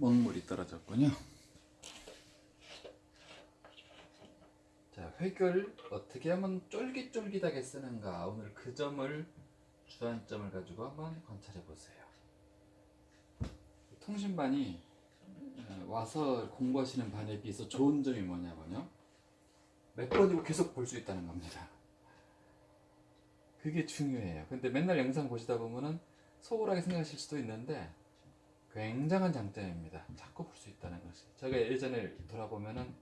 먹물이 떨어졌군요. 자, 획을 어떻게 하면 쫄깃쫄깃하게 쓰는가 오늘 그 점을 주안점을 가지고 한번 관찰해 보세요. 통신반이 어, 와서 공부하시는 반에 비해서 좋은 점이 뭐냐면요. 몇 번이고 계속 볼 수 있다는 겁니다. 그게 중요해요. 근데 맨날 영상 보시다 보면은 소홀하게 생각하실 수도 있는데 굉장한 장점입니다. 자꾸 볼 수 있다는 것이. 제가 예전에 돌아보면은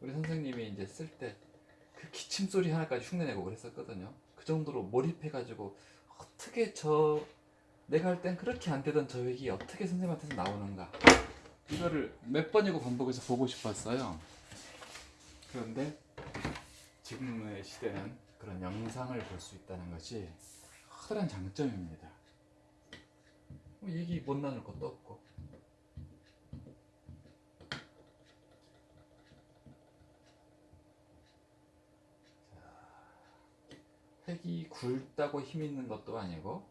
우리 선생님이 이제 쓸 때 그 기침 소리 하나까지 흉내내고 그랬었거든요. 그 정도로 몰입해가지고 어떻게 저 내가 할 땐 그렇게 안 되던 저 얘기 어떻게 선생님한테서 나오는가 이거를 몇 번이고 반복해서 보고 싶었어요. 그런데 지금의 시대는 그런 영상을 볼 수 있다는 것이 커다란 장점입니다. 뭐 얘기 못 나눌 것도 없고. 자, 획이 굵다고 힘 있는 것도 아니고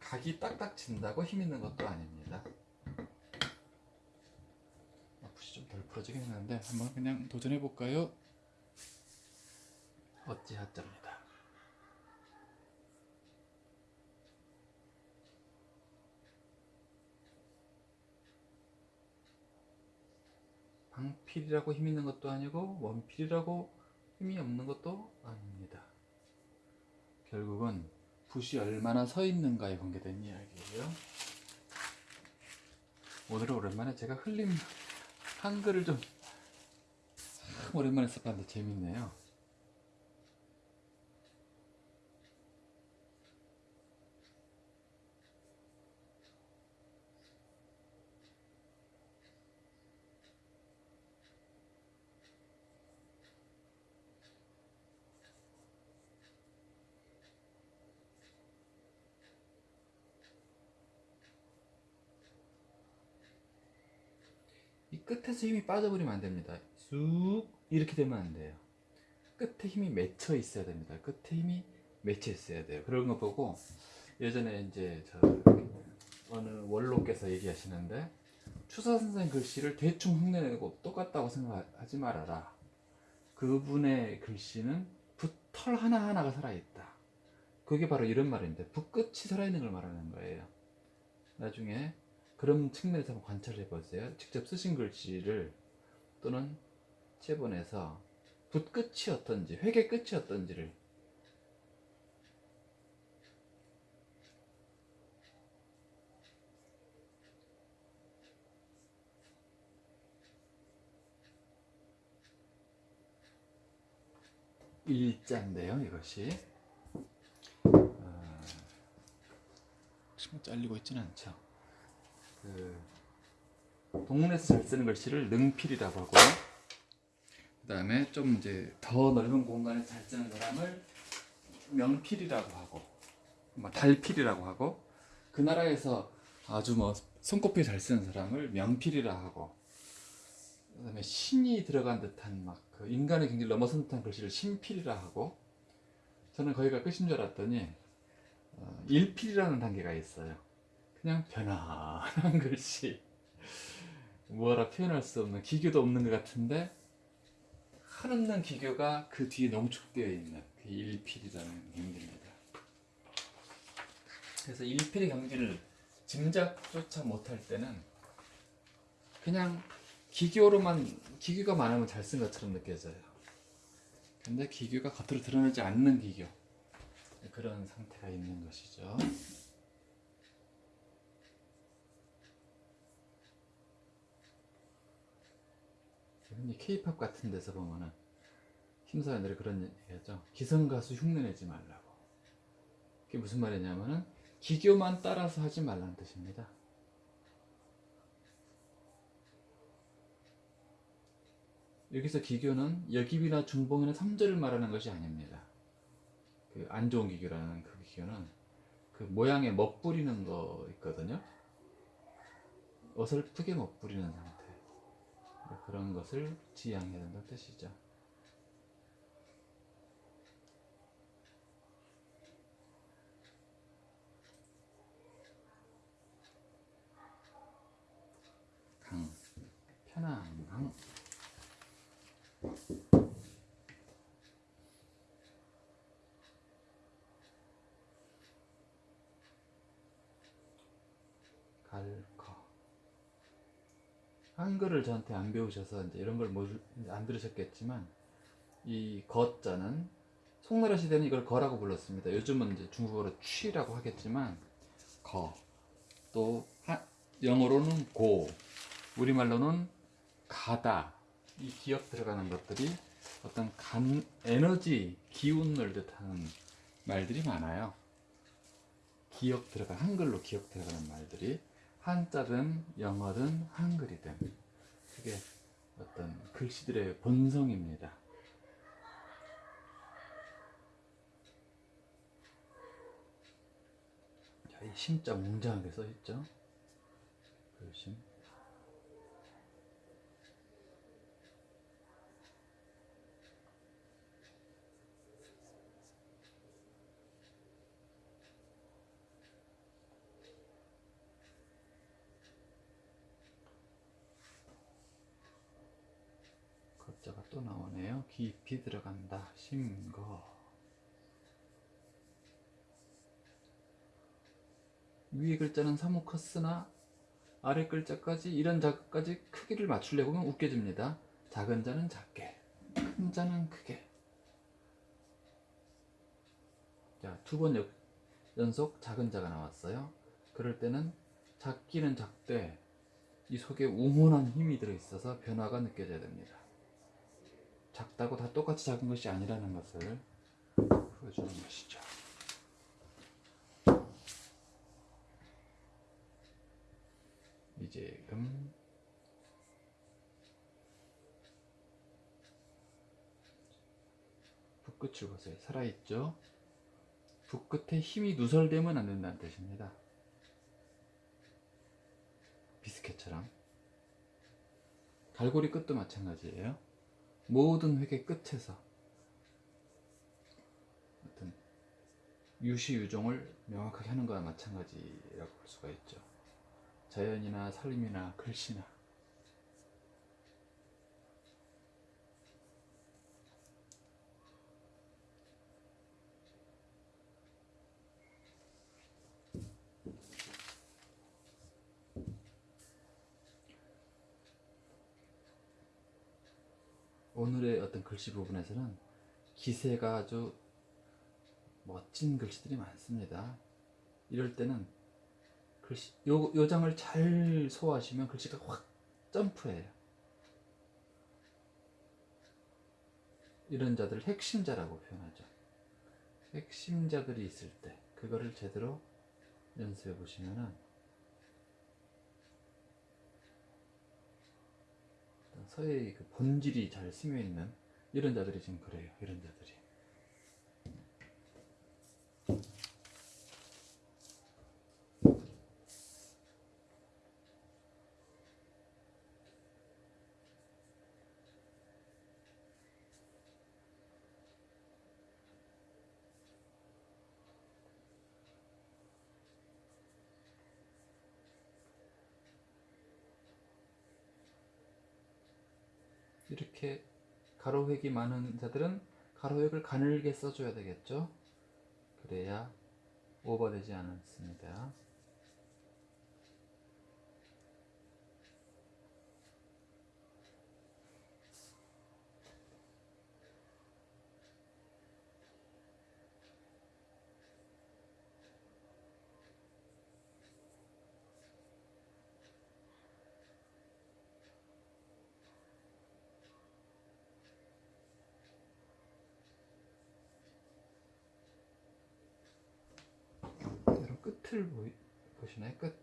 각이 딱딱 진다고 힘 있는 것도 아닙니다. 붓이 좀 덜 풀어지긴 했는데 한번 그냥 도전해 볼까요? 어찌하자입니다. 방필이라고 힘 있는 것도 아니고 원필이라고 힘이 없는 것도 아닙니다. 결국은 붓이 얼마나 서 있는가에 관계된 이야기예요. 오늘은 오랜만에 제가 흘림 한글을 좀참 오랜만에 써봤는데 재밌네요. 끝에서 힘이 빠져버리면 안 됩니다. 쑥 이렇게 되면 안 돼요. 끝에 힘이 맺혀 있어야 됩니다. 끝에 힘이 맺혀 있어야 돼요. 그런 거 보고 예전에 이제 저 어느 원로께서 얘기하시는데 추사 선생 글씨를 대충 흉내내고 똑같다고 생각하지 말아라. 그분의 글씨는 붓털 하나하나가 살아있다. 그게 바로 이런 말인데 붓끝이 살아있는 걸 말하는 거예요. 나중에 그런 측면에서 한번 관찰해 보세요. 직접 쓰신 글씨를 또는 체본에서 붓 끝이 어떤지, 회계 끝이 어떤지를 일자인데요, 이것이. 어, 뭐 잘리고 있지는 않죠. 그 동문에서 잘 쓰는 글씨를 능필이라고 하고요. 그 다음에 좀 이제 더 넓은 공간에 잘 쓰는 사람을 명필이라고 하고, 뭐 달필이라고 하고, 그 나라에서 아주 뭐 손꼽히 잘 쓰는 사람을 명필이라 하고, 그 다음에 신이 들어간 듯한 막 그 인간의 경지를 넘어선 듯한 글씨를 신필이라 하고, 저는 거기가 끝인 줄 알았더니 어, 일필이라는 단계가 있어요. 그냥 편안한 글씨. 뭐라 표현할 수 없는 기교도 없는 것 같은데 한없는 기교가 그 뒤에 농축되어 있는 그 일필이라는 경지입니다. 그래서 일필의 경지를 짐작조차 못할 때는 그냥 기교로만 기교가 많으면 잘 쓴 것처럼 느껴져요. 근데 기교가 겉으로 드러나지 않는 기교. 그런 상태가 있는 것이죠 케이팝 같은 데서 보면은 심사위원들이 그런 얘기하죠. 기성가수 흉내내지 말라고. 그게 무슨 말이냐면은 기교만 따라서 하지 말라는 뜻입니다. 여기서 기교는 여기비나 중봉이나 삼절을 말하는 것이 아닙니다. 그 안 좋은 기교라는 그 기교는 그 모양에 멋부리는 거 있거든요. 어설프게 멋부리는 상태. 그런 것을 지양해야 된다는 뜻이죠. 항항 갈거 한글을 저한테 안 배우셔서 이제 이런 걸안 들으셨겠지만 이 거자는 송나라 시대는 이걸 거라고 불렀습니다. 요즘은 이제 중국어로 취라고 하겠지만 거, 또 하- 영어로는 고, 우리말로는 가다. 이 기억 들어가는 것들이 어떤 간, 에너지, 기운을 뜻하는 말들이 많아요. 기억 들어가 한글로 기억 들어가는 말들이 한자든 영어든 한글이든 그게 어떤 글씨들의 본성입니다. 자, 이 심자 웅장하게 써 있죠. 글심. 글자가 또 나오네요. 깊이 들어간다. 심거. 위에 글자는 사뭇 컸으나 아래 글자까지 이런 자까지 크기를 맞추려고 하면 웃겨집니다. 작은 자는 작게, 큰 자는 크게. 자, 두 번 연속 작은 자가 나왔어요. 그럴 때는 작기는 작되 이 속에 우문한 힘이 들어있어서 변화가 느껴져야 됩니다. 작다고 다 똑같이 작은 것이 아니라는 것을 보여주는 것이죠. 이제금 붓끝을 보세요. 살아있죠? 붓끝에 힘이 누설되면 안 된다는 뜻입니다. 비스켓처럼. 갈고리 끝도 마찬가지예요. 모든 획의 끝에서 어떤 유시유종을 명확하게 하는 거와 마찬가지라고 볼 수가 있죠. 자연이나 살림이나 글씨나 오늘의 어떤 글씨 부분에서는 기세가 아주 멋진 글씨들이 많습니다. 이럴 때는 글씨 요, 요 장을 잘 소화하시면 글씨가 확 점프해요. 이런 자들을 핵심자라고 표현하죠. 핵심자들이 있을 때 그거를 제대로 연습해 보시면은 서해의 그 본질이 잘 스며 있는 이런 자들이 지금 그래요. 이런 자들이. 이렇게 가로획이 많은 자들은 가로획을 가늘게 써줘야 되겠죠. 그래야 오버되지 않습니다. 여러분 끝을 보이, 보시나요? 끝.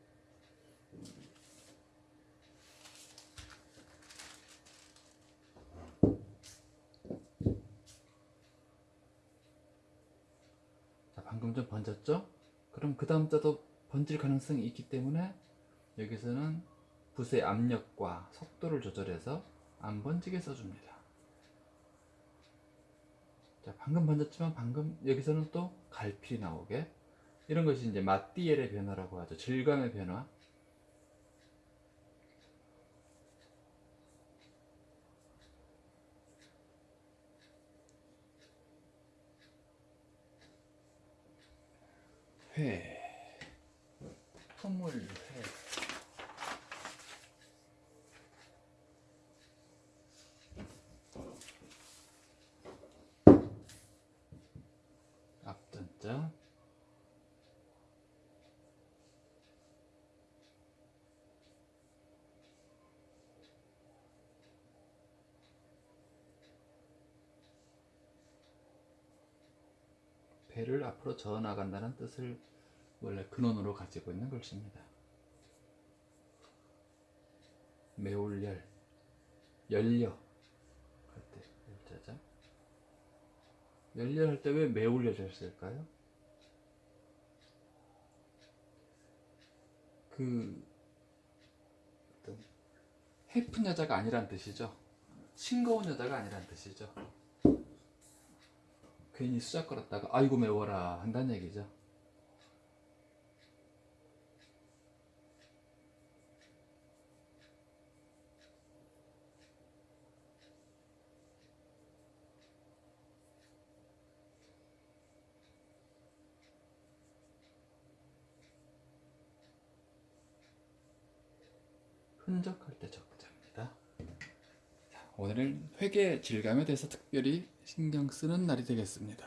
자, 방금 좀 번졌죠? 그럼 그 다음 자도 번질 가능성이 있기 때문에 여기서는 붓의 압력과 속도를 조절해서 안 번지게 써줍니다. 자, 방금 번졌지만 방금 여기서는 또 갈필이 나오게 이런 것이 이제 마띠엘의 변화라고 하죠. 질감의 변화. 회, 허물회. 배를 앞으로 저어 나간다는 뜻을 원래 근원으로 가지고 있는 글씨입니다. 매울열, 열려 할때 열자자. 열려 할 때 왜 매울열을 쓸까요? 그 어떤 해픈 여자가 아니란 뜻이죠. 싱거운 여자가 아니란 뜻이죠. 괜히 수작 걸었다가 아이고 매워라 한다는 얘기죠. 흔적할 때. 자, 오늘은 회계 질감에 대해서 특별히 신경 쓰는 날이 되겠습니다.